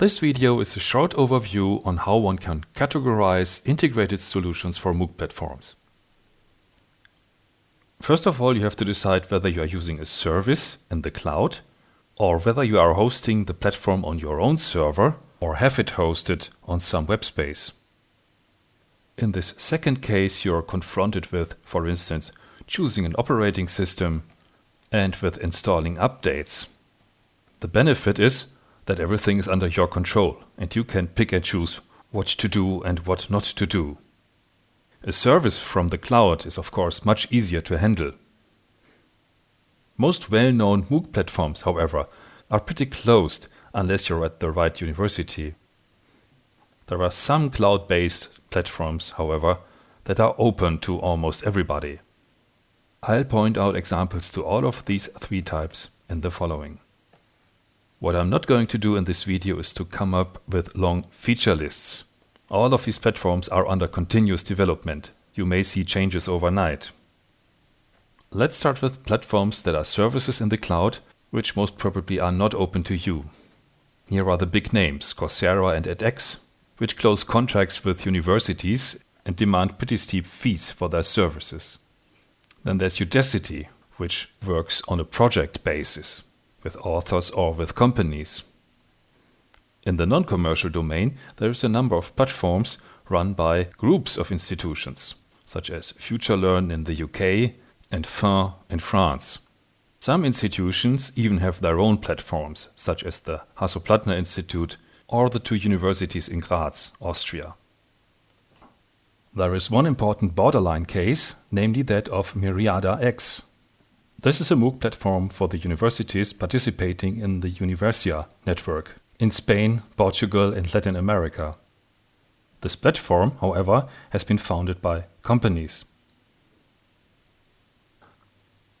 This video is a short overview on how one can categorize integrated solutions for MOOC platforms. First of all, you have to decide whether you are using a service in the cloud or whether you are hosting the platform on your own server or have it hosted on some web space. In this second case, you are confronted with, for instance, choosing an operating system and with installing updates. The benefit is that everything is under your control and you can pick and choose what to do and what not to do. A service from the cloud is of course much easier to handle. Most well-known MOOC platforms, however, are pretty closed unless you're at the right university. There are some cloud-based platforms, however, that are open to almost everybody. I'll point out examples to all of these three types in the following. What I'm not going to do in this video is to come up with long feature lists. All of these platforms are under continuous development. You may see changes overnight. Let's start with platforms that are services in the cloud, which most probably are not open to you. Here are the big names, Coursera and edX, which close contracts with universities and demand pretty steep fees for their services. Then there's Udacity, which works on a project basis with authors or with companies. In the non-commercial domain, there is a number of platforms run by groups of institutions, such as FutureLearn in the UK and FUN in France. Some institutions even have their own platforms, such as the Hasso-Plattner Institute or the two universities in Graz, Austria. There is one important borderline case, namely that of Miríada X. This is a MOOC platform for the universities participating in the Universia network in Spain, Portugal and Latin America. This platform, however, has been founded by companies.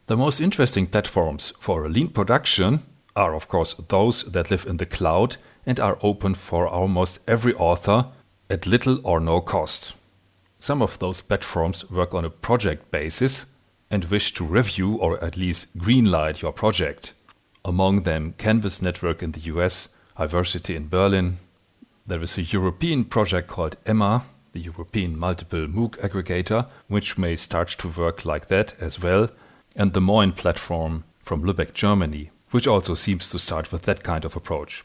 The most interesting platforms for a lean production are of course those that live in the cloud and are open for almost every author at little or no cost. Some of those platforms work on a project basis and wish to review or at least greenlight your project. Among them Canvas Network in the US, Iversity in Berlin. There is a European project called EMMA, the European Multiple MOOC Aggregator, which may start to work like that as well, and the mooin platform from Lübeck, Germany, which also seems to start with that kind of approach.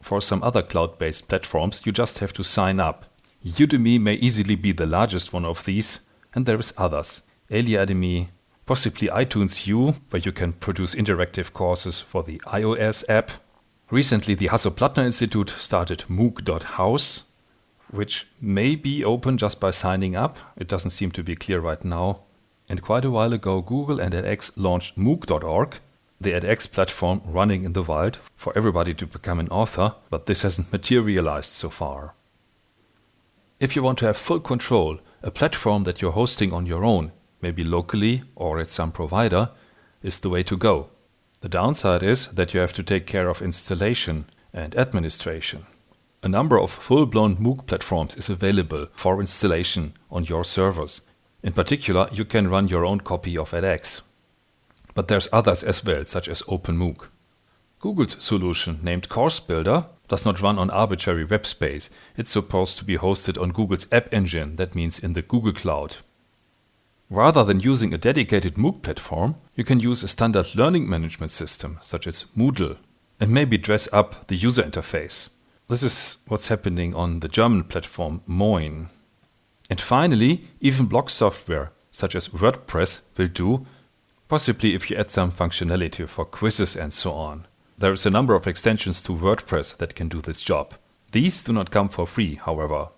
For some other cloud-based platforms, you just have to sign up. Udemy may easily be the largest one of these, and there is others. Eliademy, possibly iTunes U, where you can produce interactive courses for the iOS app. Recently, the Hasso-Plattner Institute started MOOC.house, which may be open just by signing up. It doesn't seem to be clear right now. And quite a while ago, Google and edX launched MOOC.org, the edX platform running in the wild for everybody to become an author, but this hasn't materialized so far. If you want to have full control, a platform that you're hosting on your own, maybe locally or at some provider, is the way to go. The downside is that you have to take care of installation and administration. A number of full-blown MOOC platforms is available for installation on your servers. In particular, you can run your own copy of edX. But there's others as well, such as OpenMOOC. Google's solution, named Course Builder, does not run on arbitrary web space. It's supposed to be hosted on Google's App Engine, that means in the Google Cloud. Rather than using a dedicated MOOC platform, you can use a standard learning management system, such as Moodle, and maybe dress up the user interface. This is what's happening on the German platform mooin. And finally, even blog software, such as WordPress, will do, possibly if you add some functionality for quizzes and so on. There is a number of extensions to WordPress that can do this job. These do not come for free, however.